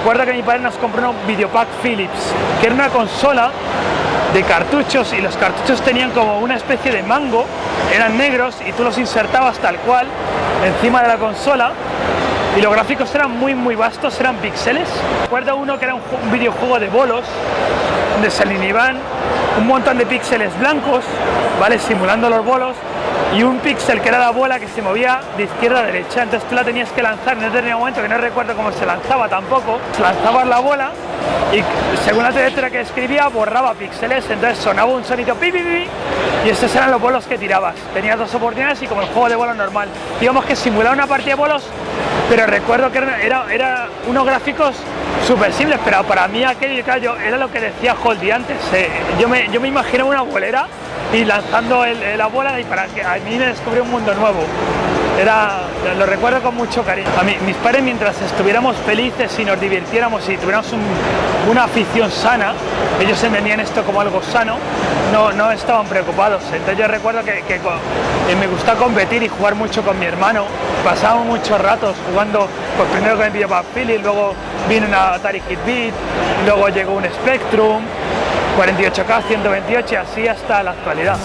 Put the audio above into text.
recuerdo que mi padre nos compró un Videopack Philips, que era una consola de cartuchos y los cartuchos tenían como una especie de mango, eran negros y tú los insertabas tal cual encima de la consola y los gráficos eran muy muy vastos, eran píxeles. Recuerdo uno que era un, videojuego de bolos, donde se alineaban un montón de píxeles blancos, ¿vale? Simulando los bolos y un píxel que era la bola que se movía de izquierda a derecha, entonces tú la tenías que lanzar en determinado momento, que no recuerdo cómo se lanzaba tampoco, lanzabas la bola y según la letra que escribía borraba píxeles, entonces sonaba un sonido pi, pi, y estos eran los bolos que tirabas. Tenías dos oportunidades y como el juego de bolos normal. Digamos que simulaba una partida de bolos, pero recuerdo que eran era, unos gráficos súper simples, pero para mí aquello era lo que decía Holdy antes. Eh, yo, me, yo me imaginaba una bolera y lanzando la bola y para que a mí me descubrió un mundo nuevo. Era, lo recuerdo con mucho cariño. A mí, mis padres mientras estuviéramos felices y nos divirtiéramos y tuviéramos una afición sana, ellos entendían esto como algo sano, no, no estaban preocupados. Entonces yo recuerdo que, me gustaba competir y jugar mucho con mi hermano. Pasábamos muchos ratos jugando, pues primero con el Videopack Philly, luego vino una Atari Hit Beat, luego llegó un Spectrum, 48K, 128 y así hasta la actualidad.